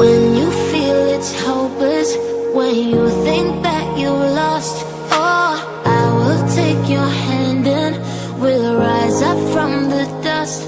When you feel it's hopeless When you think that you are lost Oh, I will take your hand and We'll rise up from the dust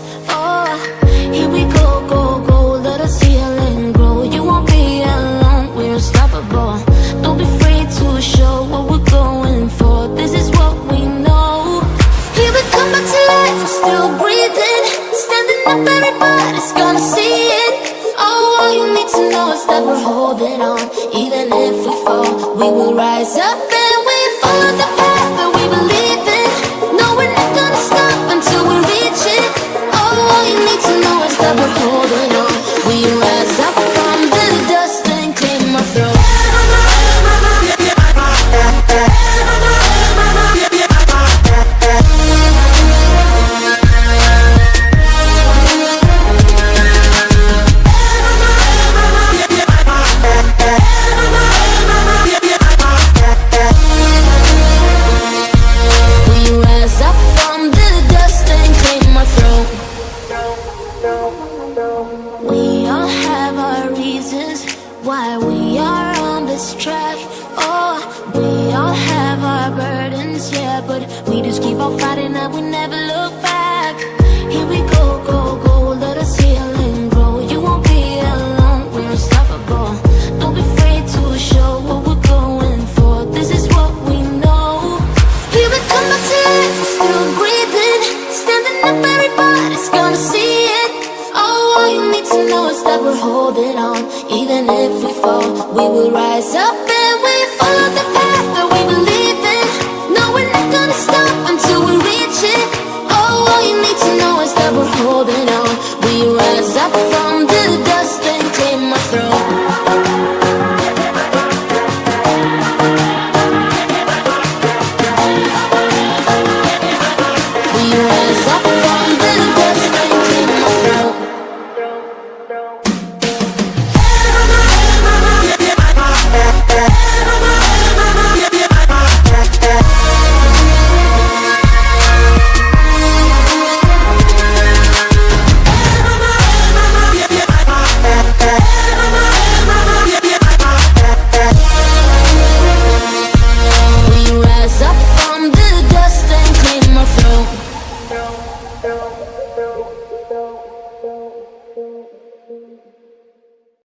to that we're holding on. Even if we fall, we will rise up why we are on this track. Oh, we all have our burdens, yeah, but we just keep on fighting and we never look back. Here we go, go, go, let us heal and grow. You won't be alone, we're unstoppable. Don't be afraid to show what we're going for. This is what we know. Here we come life, we're still breathing you need to know is that we're holding on. Even if we fall, we will rise up And we follow the path that we believe in. No, we're not gonna stop until we reach it. Oh, all you need to know is that we're holding on. We rise up 안녕.